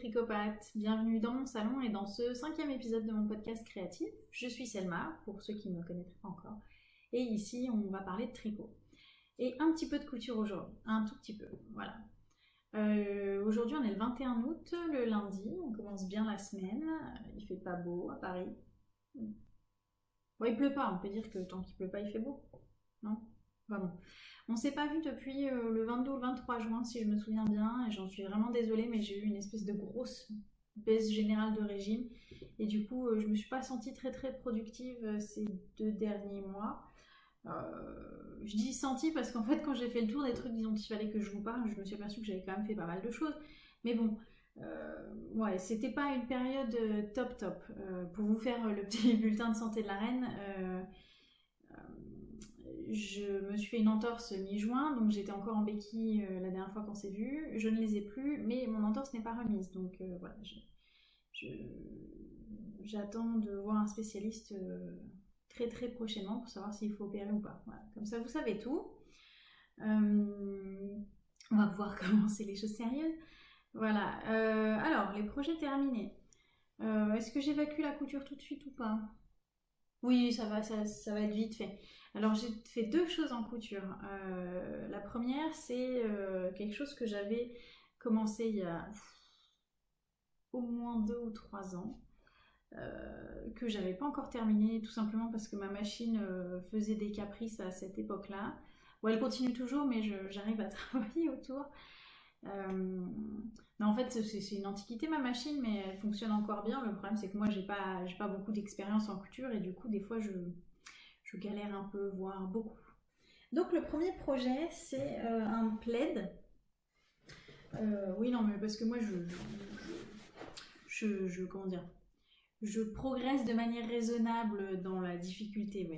tricopathes, bienvenue dans mon salon et dans ce cinquième épisode de mon podcast créatif. Je suis Selma, pour ceux qui ne me connaîtraient pas encore, et ici on va parler de tricot. Et un petit peu de couture aujourd'hui, un tout petit peu, voilà. Euh, aujourd'hui on est le 21 août, le lundi, on commence bien la semaine, il fait pas beau à Paris. Bon, il pleut pas, on peut dire que tant qu'il pleut pas il fait beau, non? Enfin On s'est pas vu depuis euh, le 22 ou le 23 juin, si je me souviens bien, et j'en suis vraiment désolée, mais j'ai eu une espèce de grosse baisse générale de régime, et du coup, euh, je me suis pas sentie très très productive euh, ces deux derniers mois. je dis sentie parce qu'en fait, quand j'ai fait le tour des trucs dont il fallait que je vous parle, je me suis aperçue que j'avais quand même fait pas mal de choses. Mais bon, ouais, c'était pas une période top top. pour vous faire le petit bulletin de santé de la reine, je me suis fait une entorse mi-juin, donc j'étais encore en béquille euh, la dernière fois qu'on s'est vu. Je ne les ai plus, mais mon entorse n'est pas remise. Donc euh, voilà, j'attends de voir un spécialiste euh, très très prochainement pour savoir s'il faut opérer ou pas. Comme ça, vous savez tout. on va pouvoir commencer les choses sérieuses. Voilà. alors, les projets terminés. Est-ce que j'évacue la couture tout de suite ou pas? Oui, ça va, ça va être vite fait. Alors j'ai fait deux choses en couture. Euh, la première, c'est euh, quelque chose que j'avais commencé il y a au moins deux ou trois ans, euh, que j'avais pas encore terminé, tout simplement parce que ma machine faisait des caprices à cette époque-là. Bon, elle continue toujours, mais j'arrive à travailler autour. En fait, c'est une antiquité ma machine, mais elle fonctionne encore bien. Le problème, c'est que moi, j'ai pas, pas beaucoup d'expérience en couture et du coup, des fois, je, galère un peu, voire beaucoup. Donc le premier projet, c'est euh, un plaid. Euh, oui, non, mais parce que moi, je, je, comment dire, je progresse de manière raisonnable dans la difficulté.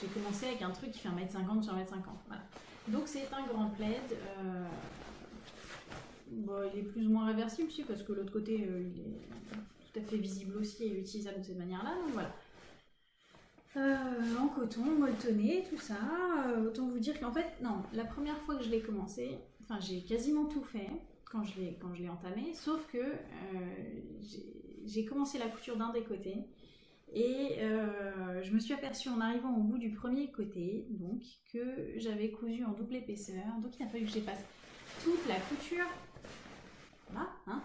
J'ai commencé avec un truc qui fait 1m50 sur 1m50, voilà. Donc c'est un grand plaid. Euh, bon, il est plus ou moins réversible, aussi, parce que l'autre côté, il est tout à fait visible aussi et utilisable de cette manière-là, donc voilà. Euh, en coton, molletonné, tout ça. Euh, autant vous dire qu'en fait, non, la première fois que je l'ai commencé, enfin j'ai quasiment tout fait quand je l'ai quand je l'ai entamé, sauf que euh, j'ai commencé la couture d'un des côtés et je me suis aperçue en arrivant au bout du premier côté, donc que j'avais cousu en double épaisseur, donc il a fallu que j'efface toute la couture. Hein,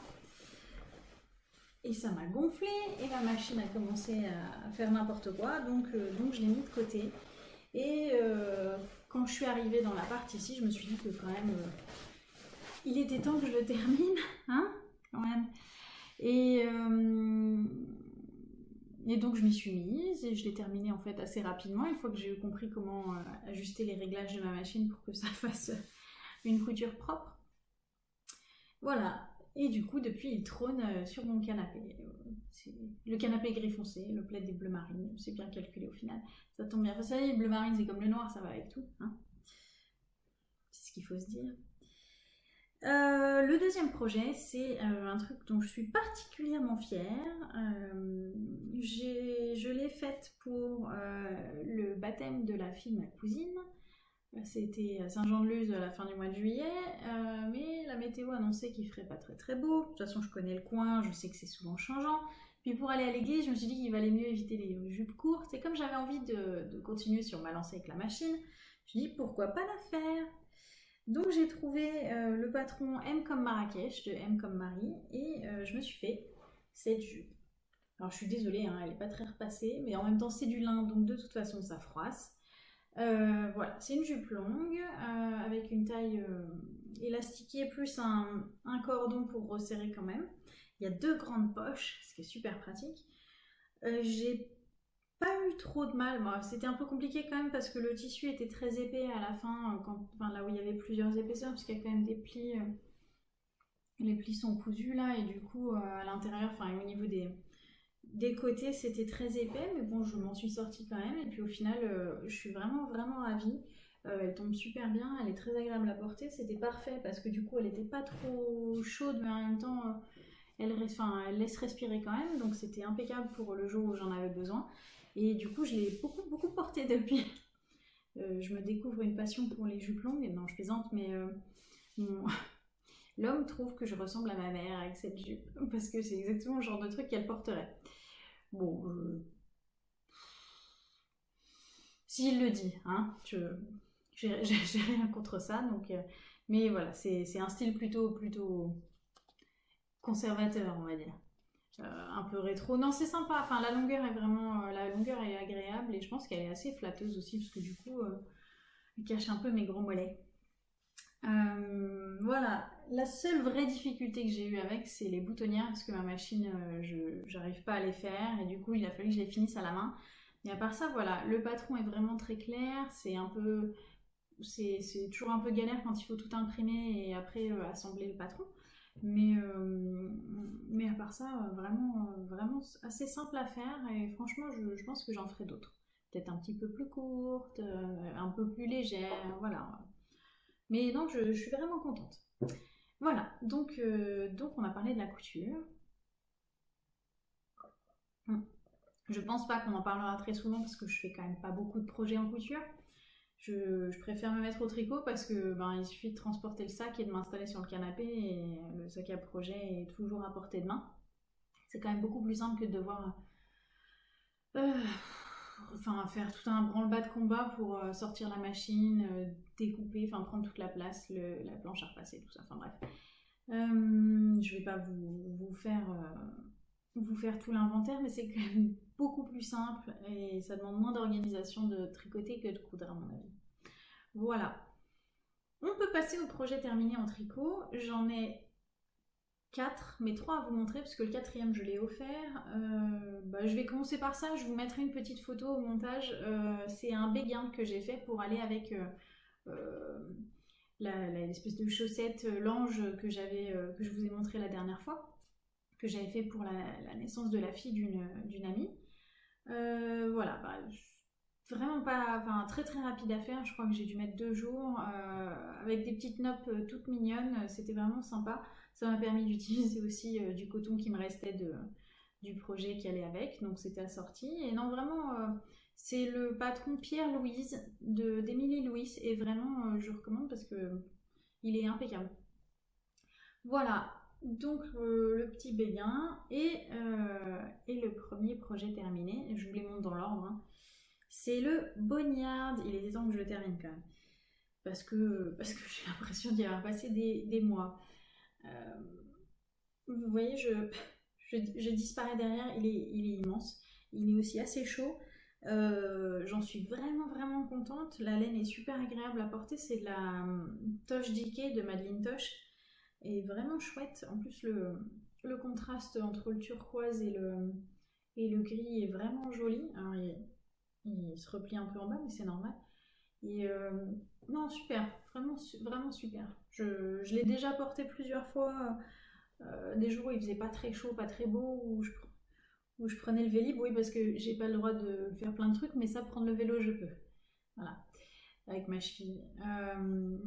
et ça m'a gonflé et la machine a commencé à faire n'importe quoi, donc, euh, donc je l'ai mis de côté. Et euh, quand je suis arrivée dans la partie ici, je me suis dit que quand même, euh, il était temps que je le termine, hein, quand même. Et, et donc je m'y suis mise et je l'ai terminé en fait assez rapidement, une fois que j'ai compris comment ajuster les réglages de ma machine pour que ça fasse une couture propre. Voilà, et du coup, depuis, il trône euh, sur mon canapé. Le canapé gris foncé, le plaid des bleus marines. C'est bien calculé au final. Ça tombe bien. Vous savez, le bleu marine, c'est comme le noir, ça va avec tout. Hein c'est ce qu'il faut se dire. Euh, le deuxième projet, c'est euh, un truc dont je suis particulièrement fière. je l'ai faite pour le baptême de la fille ma cousine. C'était à Saint-Jean-de-Luz à la fin du mois de juillet, euh, mais la météo annonçait qu'il ferait pas très très beau. De toute façon, je connais le coin, je sais que c'est souvent changeant. Puis pour aller à l'église, je me suis dit qu'il valait mieux éviter les jupes courtes. Et comme j'avais envie de, continuer sur ma lancée avec la machine, je me suis dit pourquoi pas la faire? Donc j'ai trouvé euh, le patron M comme Marrakech de M comme Marie et euh, je me suis fait cette jupe. Alors je suis désolée, hein, elle n'est pas très repassée, mais en même temps c'est du lin, donc de toute façon ça froisse. Euh, voilà, c'est une jupe longue euh, avec une taille euh, élastiquée plus un, cordon pour resserrer quand même. Il y a deux grandes poches, ce qui est super pratique. J'ai pas eu trop de mal. C'était un peu compliqué quand même parce que le tissu était très épais à la fin, là où il y avait plusieurs épaisseurs, parce qu'il y a quand même des plis. les plis sont cousus là et du coup à l'intérieur, enfin au niveau des, des côtés, c'était très épais, mais bon, je m'en suis sortie quand même. Et puis au final, euh, je suis vraiment, vraiment ravie. Euh, elle tombe super bien, elle est très agréable à porter. C'était parfait parce que du coup, elle n'était pas trop chaude, mais en même temps, euh, elle, elle laisse respirer quand même. Donc c'était impeccable pour le jour où j'en avais besoin. Et du coup, je l'ai beaucoup, beaucoup portée depuis. je me découvre une passion pour les jupes longues. Non, je plaisante, mais L'homme trouve que je ressemble à ma mère avec cette jupe, parce que c'est exactement le genre de truc qu'elle porterait. Bon, euh, s'il le dit, hein, je j'ai rien contre ça, donc, euh, mais voilà, c'est un style plutôt, plutôt conservateur, on va dire. Euh, un peu rétro. Non, c'est sympa. Enfin, la longueur est vraiment, la longueur est agréable et je pense qu'elle est assez flatteuse aussi parce que du coup, elle cache un peu mes gros mollets. voilà, la seule vraie difficulté que j'ai eue avec, c'est les boutonnières, parce que ma machine, euh, je n'arrive pas à les faire, et du coup, il a fallu que je les finisse à la main. Mais à part ça, voilà, le patron est vraiment très clair, c'est un peu... C'est toujours un peu galère quand il faut tout imprimer et après euh, assembler le patron. Mais, euh, à part ça, vraiment, vraiment assez simple à faire, et franchement, je, pense que j'en ferai d'autres. Peut-être un petit peu plus courtes, un peu plus légères, voilà. Mais je, je suis vraiment contente. Voilà, donc, euh, donc on a parlé de la couture. Hum. Je pense pas qu'on en parlera très souvent parce que je fais quand même pas beaucoup de projets en couture. Je, préfère me mettre au tricot parce que ben, il suffit de transporter le sac et de m'installer sur le canapé et le sac à projet est toujours à portée de main. C'est quand même beaucoup plus simple que de devoir euh, enfin, faire tout un branle-bas de combat pour euh, sortir la machine, euh, découper, enfin prendre toute la place, la planche à repasser, tout ça. Enfin bref. Euh, je vais pas vous, faire, vous faire tout l'inventaire, mais c'est quand même beaucoup plus simple et ça demande moins d'organisation de tricoter que de coudre à mon avis. Voilà. On peut passer au projet terminé en tricot. J'en ai 4, mais 3 à vous montrer parce que le quatrième je l'ai offert. Euh, bah, je vais commencer par ça, je vous mettrai une petite photo au montage. Euh, c'est un béguin que j'ai fait pour aller avec euh, l'espèce de chaussette l'ange que, que je vous ai montré la dernière fois, que j'avais fait pour la, naissance de la fille d'une amie. voilà, bah, vraiment pas, enfin très très rapide à faire, je crois que j'ai dû mettre deux jours, avec des petites notes toutes mignonnes, c'était vraiment sympa. Ça m'a permis d'utiliser aussi euh, du coton qui me restait de, du projet qui allait avec, donc c'était assorti. Et non, vraiment, euh, c'est le patron Pierre-Louise d'Émilie Louis, et vraiment, euh, je recommande parce que il est impeccable. Voilà, donc le petit béguin et, et, le premier projet terminé, je vous les montre dans l'ordre, hein. c'est le Bognard, il était temps que je le termine quand même, parce que, parce que j'ai l'impression d'y avoir passé des, des mois. Euh, vous voyez, je, je, disparais derrière, il est, immense. Il est aussi assez chaud. Euh, j'en suis vraiment vraiment contente. La laine est super agréable à porter. C'est de la euh, Toche Dickey de Madeleine Toche. Et vraiment chouette. En plus, le, le, contraste entre le turquoise et le, et le gris est vraiment joli. Il, se replie un peu en bas, mais c'est normal. Et non, super. Vraiment, super. Je, l'ai déjà porté plusieurs fois, euh, des jours où il faisait pas très chaud, pas très beau, où je, prenais le vélib, oui, parce que j'ai pas le droit de faire plein de trucs, mais ça, prendre le vélo, je peux. Voilà, avec ma cheville. Euh,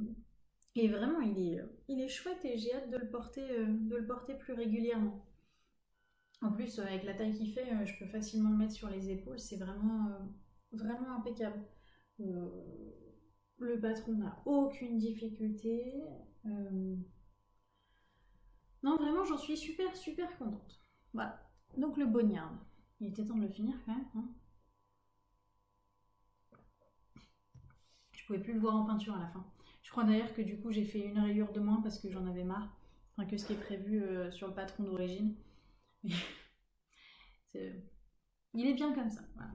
et vraiment, il est, il est chouette et j'ai hâte de le, porter, euh, plus régulièrement. En plus, avec la taille qu'il fait, je peux facilement le mettre sur les épaules, c'est vraiment impeccable. Le patron n'a aucune difficulté. Euh, non, vraiment, j'en suis super, super contente. Voilà. Donc le bognard. Il était temps de le finir quand même. Hein. je pouvais plus le voir en peinture à la fin. Je crois d'ailleurs que du coup j'ai fait une rayure de moins parce que j'en avais marre. Enfin que ce qui est prévu euh, sur le patron d'origine. Il est bien comme ça. Voilà.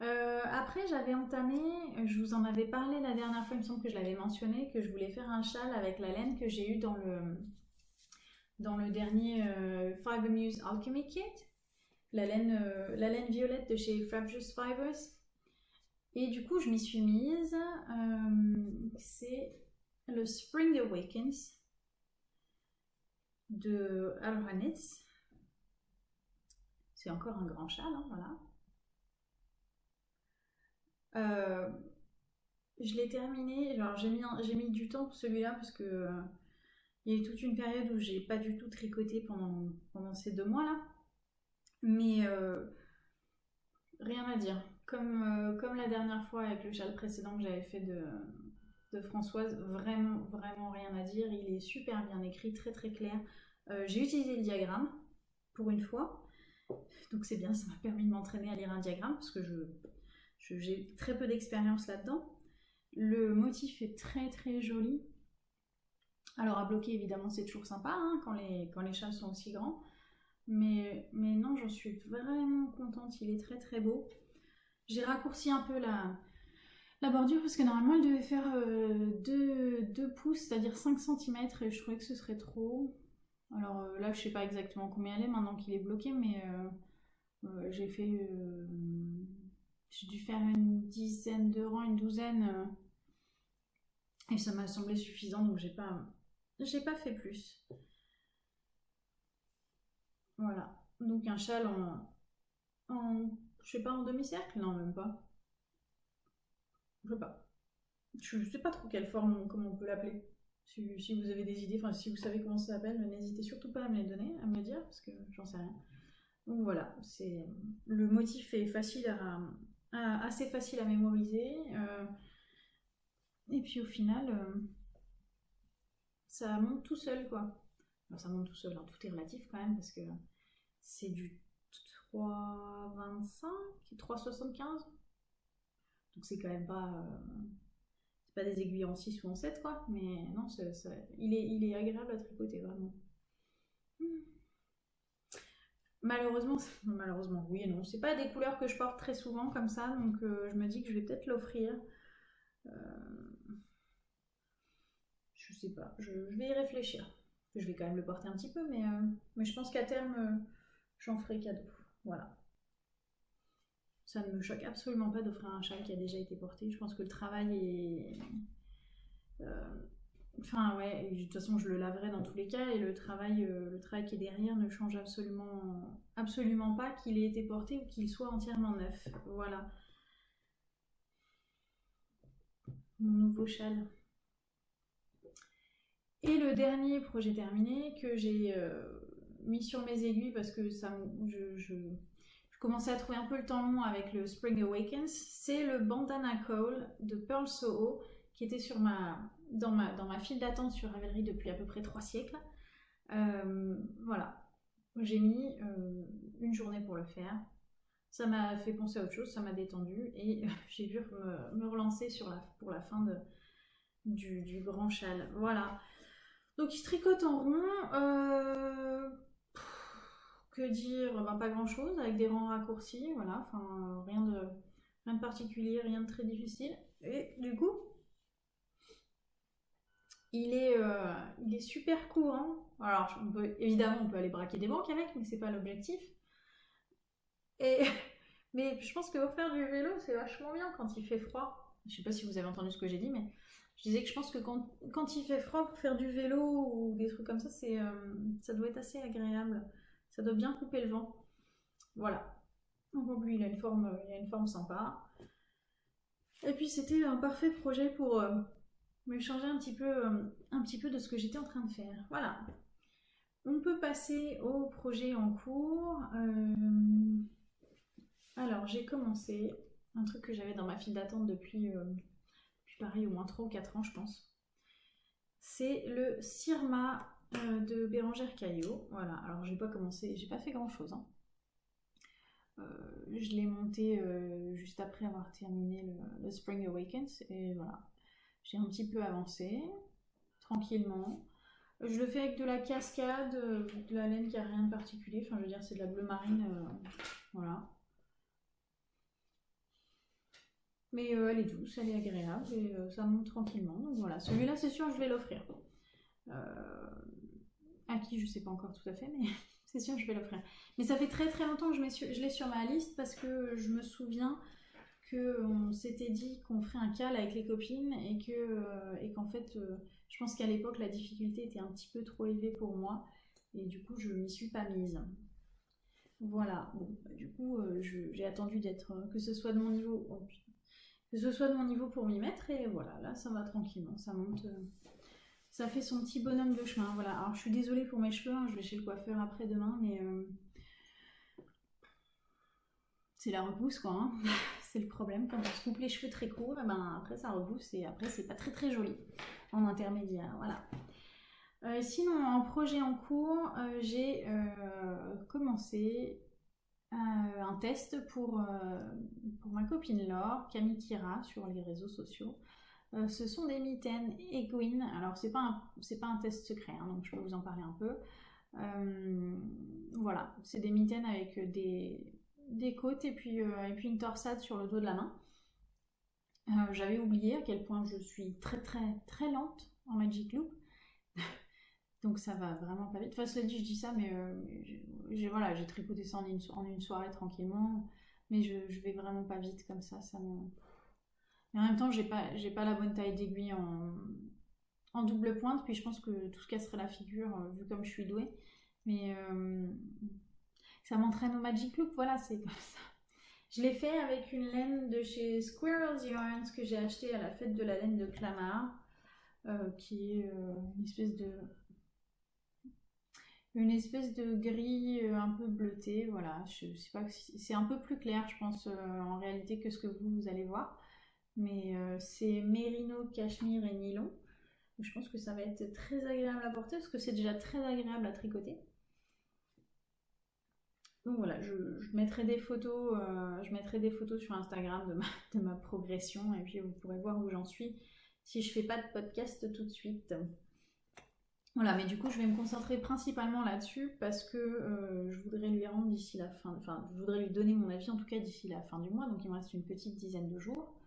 Euh, après, j'avais entamé, je vous en avais parlé la dernière fois, il me semble que je l'avais mentionné, que je voulais faire un châle avec la laine que j'ai eu dans le, dans le dernier euh, Fiber Muse Alchemy Kit, la laine, euh, la laine violette de chez Frabjous Fibers. Et du coup, je m'y suis mise. C'est le Spring Awakens de Alranitz. C'est encore un grand châle, hein, voilà. Euh, je l'ai terminé, genre j'ai mis, j'ai mis du temps pour celui-là parce que euh, il y a eu toute une période où j'ai pas du tout tricoté pendant, pendant ces deux mois-là. Mais euh, rien à dire. Comme, comme la dernière fois avec le châle précédent que j'avais fait de, de Françoise, vraiment, vraiment rien à dire. Il est super bien écrit, très très clair. J'ai utilisé le diagramme pour une fois. Donc c'est bien, ça m'a permis de m'entraîner à lire un diagramme parce que je, j'ai très peu d'expérience là-dedans. Le motif est très très joli. Alors à bloquer évidemment c'est toujours sympa hein, quand, les, quand les châles sont aussi grands. Mais, mais non, j'en suis vraiment contente, il est très très beau. J'ai raccourci un peu la, la bordure parce que normalement elle devait faire 2, euh, pouces, c'est-à-dire 5 cm et je trouvais que ce serait trop. Alors euh, là je sais pas exactement combien elle est maintenant qu'il est bloqué mais euh, j'ai fait... j'ai dû faire une dizaine de rangs, une douzaine et ça m'a semblé suffisant donc j'ai pas, j'ai pas fait plus. Voilà. Donc un châle en, en je sais pas, en demi-cercle? Non, même pas. Je sais pas. Je sais pas trop quelle forme, comment on peut l'appeler. Si, vous avez des idées, enfin si vous savez comment ça s'appelle, n'hésitez surtout pas à me les donner, à me le dire, parce que j'en sais rien. Donc voilà, c'est le motif est facile à, assez facile à mémoriser. Euh, et puis au final, euh, ça monte tout seul quoi. ça monte tout seul, hein, tout est relatif quand même, parce que c'est du 3,25 et 3,75. Donc c'est quand même pas. Euh, pas des aiguilles en 6 ou en 7, quoi. Mais non, il, est, il est agréable à tricoter, vraiment. Malheureusement, malheureusement, oui et non. C'est pas des couleurs que je porte très souvent comme ça, donc euh, je me dis que je vais peut-être l'offrir. Euh, je sais pas, je, vais y réfléchir. Je vais quand même le porter un petit peu, mais, mais je pense qu'à terme, j'en ferai cadeau. Voilà. Ça ne me choque absolument pas d'offrir un châle qui a déjà été porté. Je pense que le travail est. Enfin, ouais, de toute façon, je le laverai dans tous les cas et le travail, euh, le travail qui est derrière ne change absolument, absolument pas qu'il ait été porté ou qu'il soit entièrement neuf. Voilà. Mon nouveau châle. Et le dernier projet terminé que j'ai euh, mis sur mes aiguilles parce que ça, je, je, commençais à trouver un peu le temps long avec le Spring Awakens. C'est le Bandana Call de Pearl Soho qui était sur ma, dans, ma, dans ma file d'attente sur Ravelry depuis à peu près trois siècles. Euh, voilà, j'ai mis euh, une journée pour le faire. Ça m'a fait penser à autre chose, ça m'a détendu et j'ai pu me, relancer pour la fin du grand châle. Voilà. Donc il se tricote en rond. Euh, que dire? Ben, Pas grand chose, avec des rangs raccourcis, voilà, enfin rien de, rien de particulier, rien de très difficile. Et du coup, il est, euh, il est super court. Alors, évidemment, on peut aller braquer des banques avec, mais c'est pas l'objectif. Mais je pense que faire du vélo, c'est vachement bien quand il fait froid. Je sais pas si vous avez entendu ce que j'ai dit, mais je disais que je pense que quand, il fait froid pour faire du vélo ou des trucs comme ça, euh, ça doit être assez agréable. Ça doit bien couper le vent. Voilà. Donc lui, il a une forme, il a une forme sympa. Et puis c'était un parfait projet pour euh, me changer un petit, peu, euh, un petit peu de ce que j'étais en train de faire. Voilà. On peut passer au projet en cours. Euh, alors j'ai commencé un truc que j'avais dans ma file d'attente depuis, depuis pareil au moins 3 ou 4 ans je pense. C'est le Sirma euh, de Bérangère Caillot. Voilà, alors j'ai pas commencé, j'ai pas fait grand chose. Hein. Euh, je l'ai monté euh, juste après avoir terminé le, Spring Awakens et voilà, j'ai un petit peu avancé tranquillement. Je le fais avec de la cascade, de la laine qui a rien de particulier, enfin je veux dire c'est de la bleu marine, voilà. Mais elle est douce, elle est agréable et ça monte tranquillement. Donc voilà, celui-là c'est sûr je vais l'offrir. Euh, à qui je sais pas encore tout à fait, mais c'est sûr je vais l'offrir. Mais ça fait très très longtemps que je, l'ai sur ma liste parce que je me souviens qu'on s'était dit qu'on ferait un cal avec les copines et que euh, et qu'en fait euh, je pense qu'à l'époque la difficulté était un petit peu trop élevée pour moi et du coup je m'y suis pas mise. Voilà, bah, du coup j'ai attendu d'être que ce soit de mon niveau que ce soit de mon niveau pour m'y mettre et voilà là ça va tranquillement, ça monte ça fait son petit bonhomme de chemin. Voilà. Alors je suis désolée pour mes cheveux, hein, je vais chez le coiffeur après demain, mais euh, c'est la repousse quoi. Hein. C'est le problème, quand on se coupe les cheveux très courts, et ben après ça repousse et après c'est pas très très joli en intermédiaire. Voilà. Euh, sinon, en projet en cours, euh, j'ai euh, commencé un test pour, pour ma copine Laure, Camille Kira, sur les réseaux sociaux. ce sont des mitaines Equine. Alors, c'est pas, pas un test secret, hein, donc je peux vous en parler un peu. voilà, c'est des mitaines avec des, des côtes et puis, et puis une torsade sur le dos de la main. J'avais oublié à quel point je suis très très très lente en Magic Loop. Donc ça va vraiment pas vite. Enfin, cela dit, je dis ça, mais euh, j'ai voilà, tripoté ça en une, en une, soirée tranquillement. Mais je, vais vraiment pas vite comme ça. ça me... Mais en même temps, j'ai pas, pas la bonne taille d'aiguille en, en, double pointe. Puis je pense que tout ce casserait la figure, euh, vu comme je suis douée. Mais euh, ça m'entraîne au Magic Loop. Voilà, c'est comme ça. Je l'ai fait avec une laine de chez Squirrels Yarns que j'ai acheté à la fête de la laine de Clamart. qui est une espèce de une espèce de gris euh, un peu bleuté, voilà, je sais pas, c'est un peu plus clair je pense euh, en réalité que ce que vous, allez voir, mais euh, c'est mérino, cachemire et nylon, je pense que ça va être très agréable à porter parce que c'est déjà très agréable à tricoter. Donc voilà, je, mettrai des photos, je mettrai des photos sur Instagram de ma, progression et puis vous pourrez voir où j'en suis si je fais pas de podcast tout de suite. Voilà, mais du coup, je vais me concentrer principalement là-dessus parce que euh, je voudrais lui rendre d'ici la fin, enfin, je voudrais lui donner mon avis en tout cas d'ici la fin du mois, donc il me reste une petite dizaine de jours.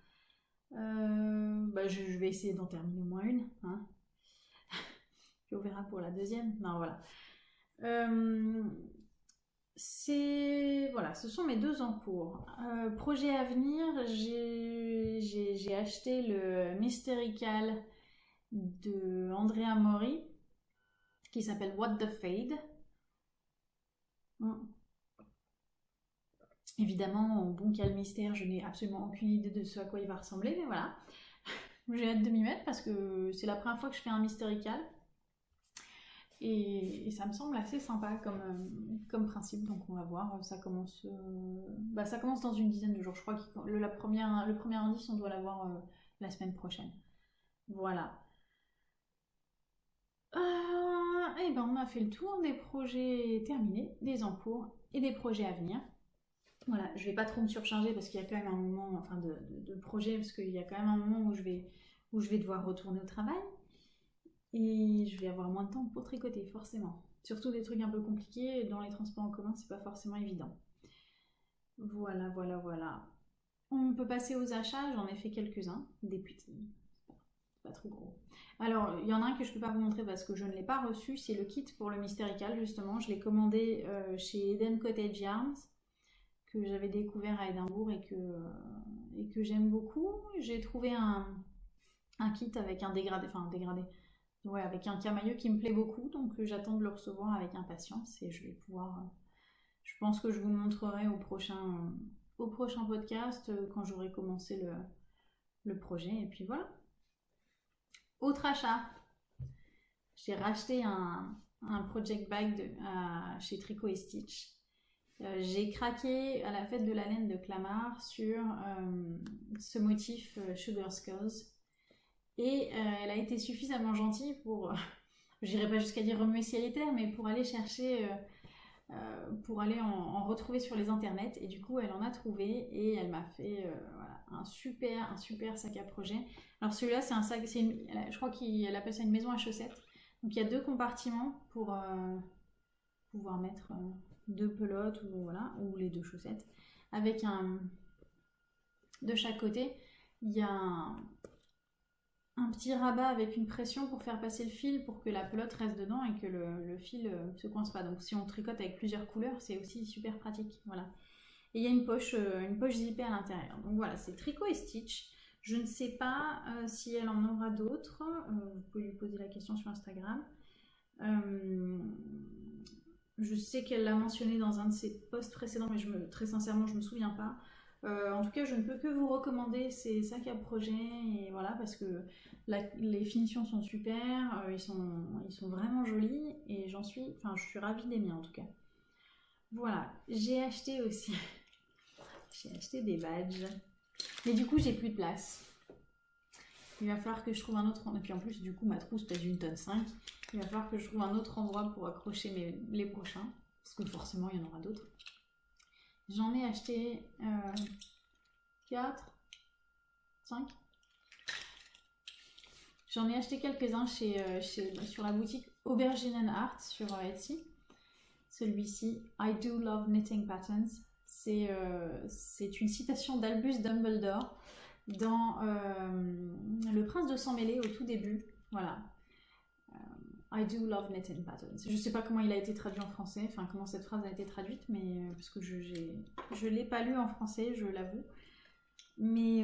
Euh, bah, je, vais essayer d'en terminer au moins une, hein. Puis on verra pour la deuxième. Non, voilà. Euh, c'est voilà, ce sont mes deux en cours. projet à venir, j'ai acheté le Mysterical de Andrea Mori qui s'appelle What the Fade. Évidemment, bon quel mystère, je n'ai absolument aucune idée de ce à quoi il va ressembler, mais voilà. J'ai hâte de m'y mettre parce que c'est la première fois que je fais un mystérical. Et, ça me semble assez sympa comme, euh, comme principe, donc on va voir. Ça commence, euh, bah, ça commence dans une dizaine de jours. Je crois le, la première, le premier indice, on doit l'avoir euh, la semaine prochaine. Voilà. et eh ben on a fait le tour des projets terminés, des en cours et des projets à venir. Voilà, je vais pas trop me surcharger parce qu'il y a quand même un moment, enfin de, de, projet, parce qu'il y a quand même un moment où je vais, où je vais devoir retourner au travail et je vais avoir moins de temps pour tricoter, forcément. Surtout des trucs un peu compliqués, dans les transports en commun, c'est pas forcément évident. Voilà, voilà, voilà. On peut passer aux achats, j'en ai fait quelques-uns, des petits, pas trop gros. Alors, il y en a un que je peux pas vous montrer parce que je ne l'ai pas reçu, c'est le kit pour le Mystérical, justement. Je l'ai commandé euh, chez Eden Cottage Yarns, que j'avais découvert à Édimbourg et que, euh, et que j'aime beaucoup. J'ai trouvé un, kit avec un dégradé, enfin un dégradé, ouais, avec un camailleux qui me plaît beaucoup, donc euh, j'attends de le recevoir avec impatience et je vais pouvoir... je pense que je vous le montrerai au prochain, au prochain podcast quand j'aurai commencé le, projet. Et puis voilà. Autre achat, j'ai racheté un, project bag de, chez Tricot et Stitch. Euh, j'ai craqué à la fête de la laine de Clamart sur euh, ce motif euh, Sugar Skulls. Et elle a été suffisamment gentille pour, je n'irai pas jusqu'à dire remuer ciel et mais pour aller chercher, pour aller en, retrouver sur les internets. Et du coup, elle en a trouvé et elle m'a fait un, super, un super sac à projet. Alors celui-là, c'est un sac, je crois qu'elle appelle ça une maison à chaussettes. Donc il y a deux compartiments pour euh, pouvoir mettre euh, deux pelotes ou, voilà, ou les deux chaussettes. Avec un... De chaque côté, il y a un, petit rabat avec une pression pour faire passer le fil pour que la pelote reste dedans et que le, fil ne euh, se coince pas. Donc si on tricote avec plusieurs couleurs, c'est aussi super pratique. Voilà. Et il y a une poche, une poche zippée à l'intérieur. Donc voilà, c'est tricot et stitch. Je ne sais pas euh, si elle en aura d'autres. Euh, vous pouvez lui poser la question sur Instagram. Euh, je sais qu'elle l'a mentionné dans un de ses posts précédents, mais très sincèrement, je ne me souviens pas. En tout cas, je ne peux que vous recommander ces sacs à projet, et voilà, parce que les finitions sont super, ils, sont, ils sont vraiment jolis, et j'en suis, enfin, je suis ravie des miens en tout cas. Voilà, j'ai acheté aussi, j'ai acheté des badges Mais du coup, j'ai plus de place. Il va falloir que je trouve un autre... Et puis en plus, du coup, ma trousse pèse une tonne 5. Il va falloir que je trouve un autre endroit pour accrocher mes... les prochains. Parce que forcément, il y en aura d'autres. J'en ai acheté 4, 5. J'en ai acheté quelques-uns chez, euh, chez, sur la boutique Aubergine Art sur euh, Etsy. Celui-ci, I do love knitting patterns. C'est euh, une citation d'Albus Dumbledore dans Le Prince de sang mêlé au tout début. Voilà. I do love knitting patterns. Je ne sais pas comment il a été traduit en français, enfin comment cette phrase a été traduite, mais parce que je ne l'ai pas lu en français, je l'avoue. Mais,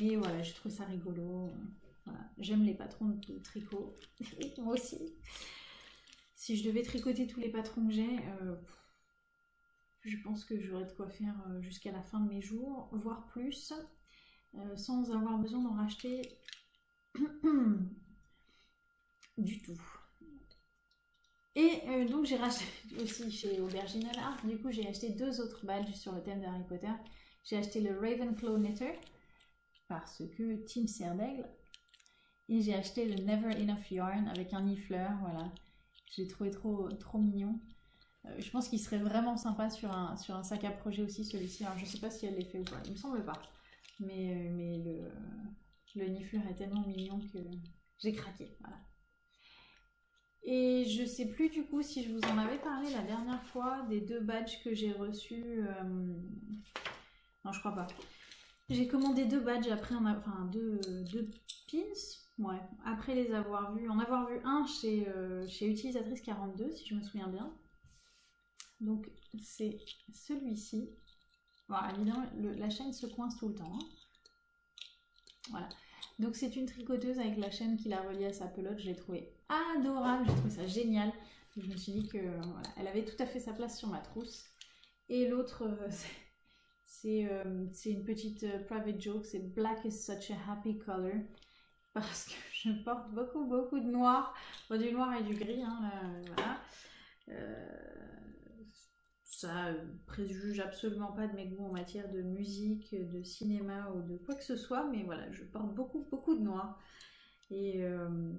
mais voilà, j'ai trouvé ça rigolo. J'aime les patrons de tricot. Moi aussi. Si je devais tricoter tous les patrons que j'ai, euh, je pense que j'aurais de quoi faire euh, jusqu'à la fin de mes jours, voire plus, euh, sans avoir besoin d'en racheter du tout. Et donc j'ai racheté aussi chez Aubergine Art, du coup j'ai acheté deux autres badges sur le thème d'Harry Potter. J'ai acheté le Ravenclaw Knitter, parce que Team Serdaigle et j'ai acheté le Never Enough Yarn avec un nifleur, voilà. J'ai trouvé trop, trop mignon. Euh, je pense qu'il serait vraiment sympa sur un, sur un sac à projet aussi celui-ci. Alors je sais pas si elle l'est fait ou pas, il me semble pas. Mais, euh, mais le, le nifleur est tellement mignon que j'ai craqué, voilà. Et je sais plus du coup si je vous en avais parlé la dernière fois des deux badges que j'ai reçus. Euh, non, je crois pas. J'ai commandé deux badges après, enfin deux, deux pins Ouais, après les avoir vus, en avoir vu un chez, euh, chez Utilisatrice 42, si je me souviens bien. Donc c'est celui-ci. Voilà, évidemment, la chaîne se coince tout le temps. Hein. Voilà. Donc c'est une tricoteuse avec la chaîne qui la relie à sa pelote. Je l'ai trouvé adorable, j'ai trouvé ça génial. Je me suis dit que voilà, elle avait tout à fait sa place sur ma trousse. Et l'autre, euh, euh, c'est une petite private joke, c'est Black is such a happy color parce que je porte beaucoup beaucoup de noir, du noir et du gris, hein, voilà. Euh, ça préjuge absolument pas de mes goûts en matière de musique, de cinéma ou de quoi que ce soit, mais voilà, je porte beaucoup beaucoup de noir. Et, euh,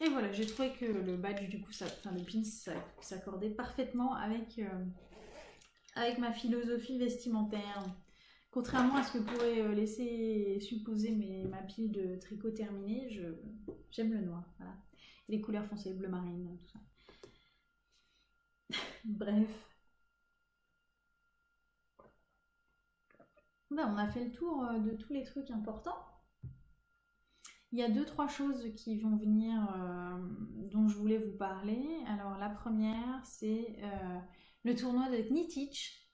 et voilà, j'ai trouvé que le badge du coup, enfin le pin, s'accordait parfaitement avec, euh, avec ma philosophie vestimentaire. Contrairement à ce que pourrait euh, laisser supposer ma pile de tricot terminée, j'aime le noir. Voilà. les couleurs foncées, bleu marine, tout ça. Bref. Ben, on a fait le tour euh, de tous les trucs importants. Il y a deux, trois choses qui vont venir euh, dont je voulais vous parler. Alors la première, c'est le tournoi de Knitich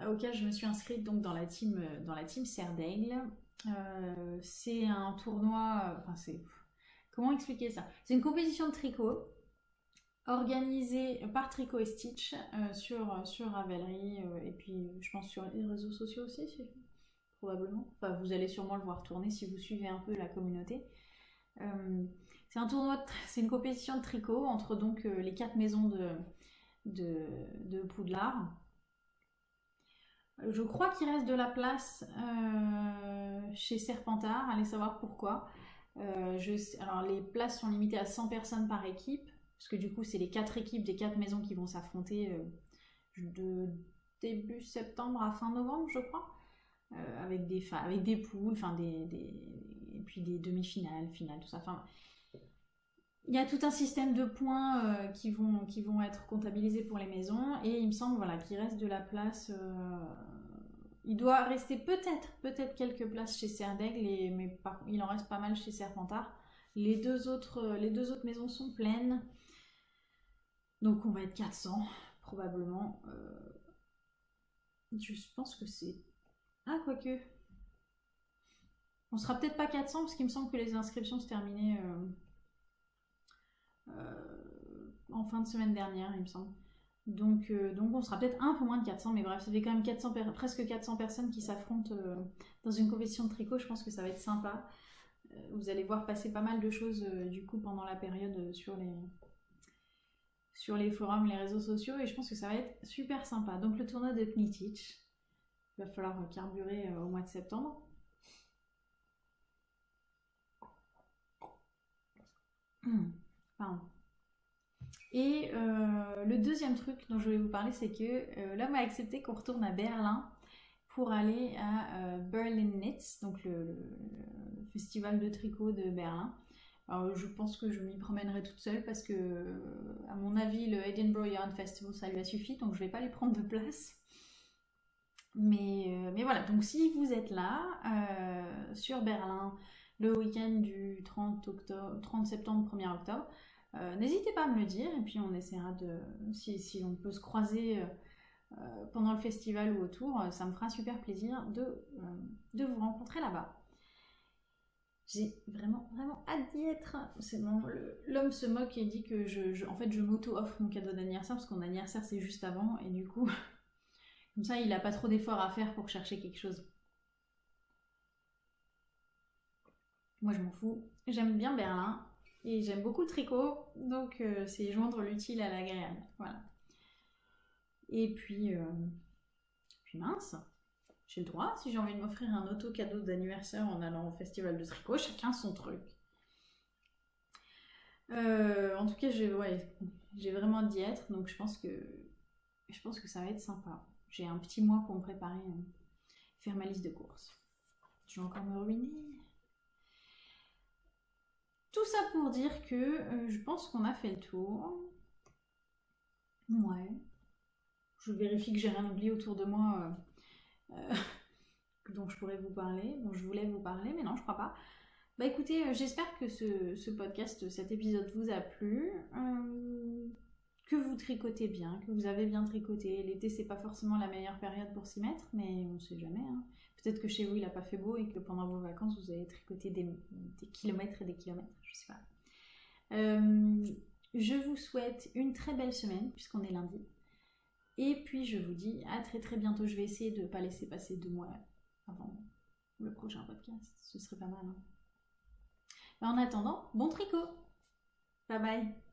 euh, auquel je me suis inscrite donc dans la team, euh, dans la team euh, c'est un tournoi. Comment expliquer ça? C'est une compétition de tricot organisée par Tricot et Stitch sur, sur Ravelry et puis je pense sur les réseaux sociaux aussi, probablement. Vous allez sûrement le voir tourner si vous suivez un peu la communauté. c'est un tournoi, c'est une compétition de tricot entre donc les quatre maisons de, de, Poudlard. Je crois qu'il reste de la place euh, chez Serpentard, allez savoir pourquoi. Euh, alors les places sont limitées à 100 personnes par équipe, parce que du coup c'est les quatre équipes des quatre maisons qui vont s'affronter euh, de début septembre à fin novembre, je crois, avec des avec des poules, enfin des, et puis des demi-finales, finales, tout ça. Enfin, il y a tout un système de points qui, vont, qui vont être comptabilisés pour les maisons et il me semble voilà, qu'il reste de la place il doit rester peut-être peut-être quelques places chez Serdaigle, mais il en reste pas mal chez Serpentard. Les deux, autres, euh, les deux autres maisons sont pleines. Donc on va être 400 probablement. Euh, je pense que c'est... Ah quoique. On sera peut-être pas 400 parce qu'il me semble que les inscriptions se terminaient euh, en fin de semaine dernière, il me semble. Donc, euh, donc on sera peut-être un peu moins de 400, mais bref, ça fait quand même 400 presque 400 personnes qui s'affrontent euh, dans une compétition de tricot. Je pense que ça va être sympa. Euh, vous allez voir passer pas mal de choses du coup pendant la période sur les, sur les forums, les réseaux sociaux, et je pense que ça va être super sympa. Donc le tournoi de Knitich, Il va falloir carburer au mois de septembre. Hmm. Et euh, le deuxième truc dont je voulais vous parler, c'est que euh, l'homme a accepté qu'on retourne à Berlin pour aller à euh, Berlin Knits, donc le, festival de tricot de Berlin. Alors, je pense que je m'y promènerai toute seule parce que, à mon avis, le Edinburgh Yarn Festival, ça lui a suffi, donc je vais pas lui prendre de place. Mais, mais voilà, donc si vous êtes là, sur Berlin, le week-end du 30, octobre, 30 septembre, 1er octobre, euh, n'hésitez pas à me le dire et puis on essaiera de, si, on peut se croiser euh, euh, pendant le festival ou autour, ça me fera super plaisir de vous rencontrer là-bas. J'ai vraiment, vraiment hâte d'y être. C'est l'homme se moque et dit que je, en fait, je m'auto-offre mon cadeau d'anniversaire parce que mon anniversaire c'est juste avant et du coup, comme ça, il n'a pas trop d'efforts à faire pour chercher quelque chose. Moi, je m'en fous. J'aime bien Berlin. Et j'aime beaucoup le tricot, donc euh, c'est joindre l'utile à l'agréable. Voilà. Et puis, euh, puis mince, j'ai le droit, si j'ai envie de m'offrir un auto cadeau d'anniversaire en allant au festival de tricot, chacun son truc. Euh, en tout cas, j'ai ouais, vraiment d'y être, donc je pense que je pense que ça va être sympa. J'ai un petit mois pour me préparer, faire ma liste de courses. Je vais encore me ruiner. Tout ça pour dire que euh, je pense qu'on a fait le tour. Ouais. Je vérifie que j'ai rien oublié autour de moi euh, euh, dont je pourrais vous parler, dont je voulais vous parler, mais non, je crois pas. Bah écoutez, j'espère que ce, podcast, cet épisode vous a plu, que vous tricotez bien, que vous avez bien tricoté. L'été, c'est pas forcément la meilleure période pour s'y mettre, mais on sait jamais. Hein. Peut-être que chez vous, il n'a pas fait beau et que pendant vos vacances, vous avez tricoté des, kilomètres et des kilomètres. Je sais pas. Euh, je vous souhaite une très belle semaine, puisqu'on est lundi. Et puis, je vous dis à très très bientôt. Je vais essayer de ne pas laisser passer deux mois avant le prochain podcast. Ce serait pas mal. Hein. en attendant, bon tricot Bye bye